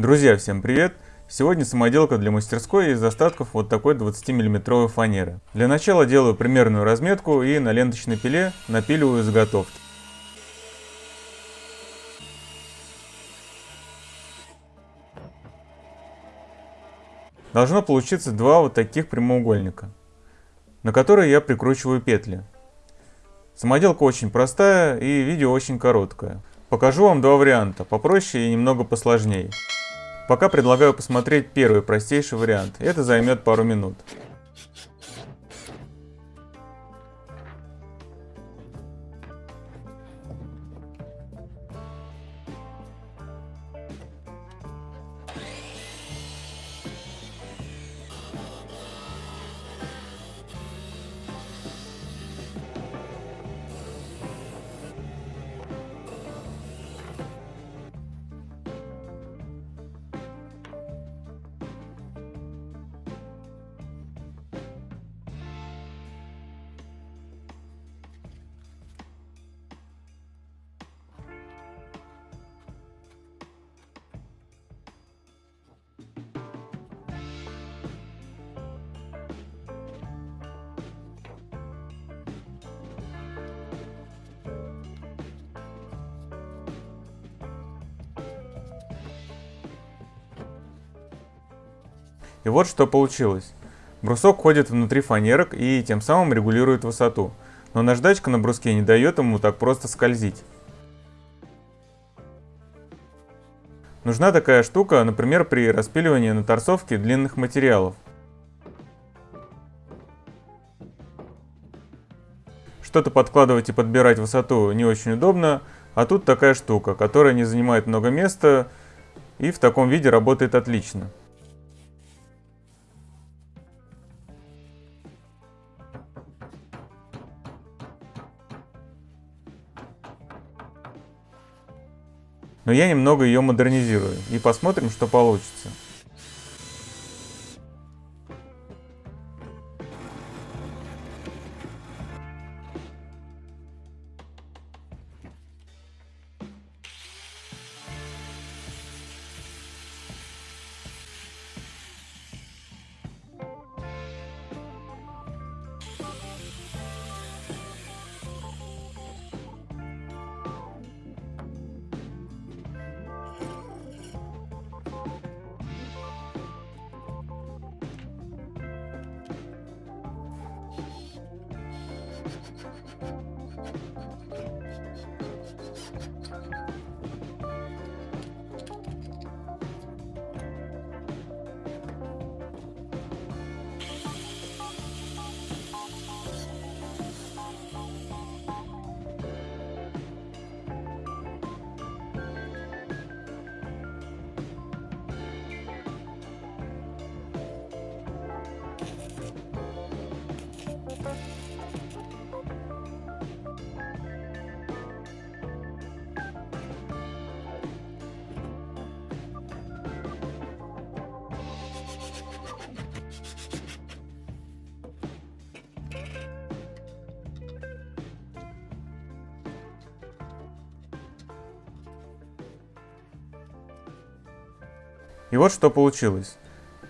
Друзья, всем привет! Сегодня самоделка для мастерской из остатков вот такой 20 миллиметровой фанеры. Для начала делаю примерную разметку и на ленточной пиле напиливаю заготовки. Должно получиться два вот таких прямоугольника, на которые я прикручиваю петли. Самоделка очень простая и видео очень короткое. Покажу вам два варианта, попроще и немного посложнее. Пока предлагаю посмотреть первый простейший вариант, это займет пару минут. И вот что получилось. Брусок ходит внутри фанерок и тем самым регулирует высоту. Но наждачка на бруске не дает ему так просто скользить. Нужна такая штука, например, при распиливании на торцовке длинных материалов. Что-то подкладывать и подбирать высоту не очень удобно, а тут такая штука, которая не занимает много места и в таком виде работает отлично. Но я немного ее модернизирую и посмотрим, что получится. И вот что получилось.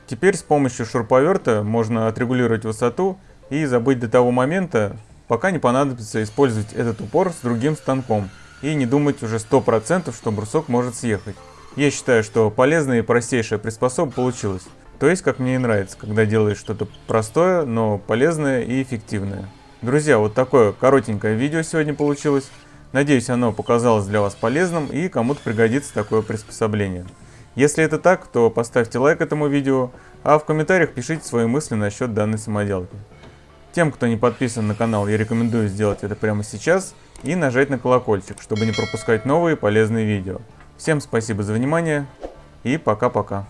Теперь с помощью шуруповерта можно отрегулировать высоту и забыть до того момента, пока не понадобится использовать этот упор с другим станком и не думать уже 100%, что брусок может съехать. Я считаю, что полезная и простейшая приспособа получилась. То есть, как мне и нравится, когда делаешь что-то простое, но полезное и эффективное. Друзья, вот такое коротенькое видео сегодня получилось. Надеюсь, оно показалось для вас полезным и кому-то пригодится такое приспособление. Если это так, то поставьте лайк этому видео, а в комментариях пишите свои мысли насчет данной самоделки. Тем, кто не подписан на канал, я рекомендую сделать это прямо сейчас и нажать на колокольчик, чтобы не пропускать новые полезные видео. Всем спасибо за внимание и пока-пока.